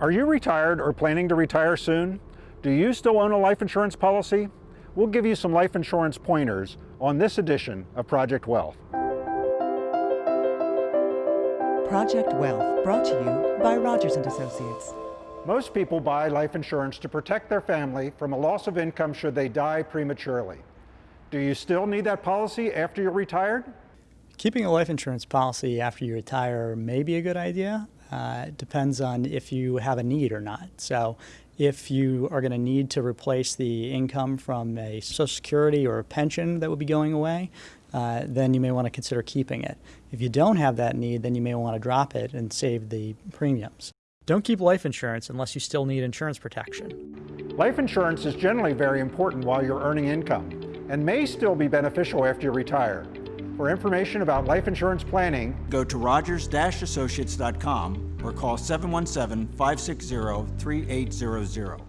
Are you retired or planning to retire soon? Do you still own a life insurance policy? We'll give you some life insurance pointers on this edition of Project Wealth. Project Wealth, brought to you by Rogers & Associates. Most people buy life insurance to protect their family from a loss of income should they die prematurely. Do you still need that policy after you're retired? Keeping a life insurance policy after you retire may be a good idea. Uh, it depends on if you have a need or not. So if you are going to need to replace the income from a Social Security or a pension that would be going away, uh, then you may want to consider keeping it. If you don't have that need, then you may want to drop it and save the premiums. Don't keep life insurance unless you still need insurance protection. Life insurance is generally very important while you're earning income and may still be beneficial after you retire. For information about life insurance planning, go to rogers-associates.com or call 717-560-3800.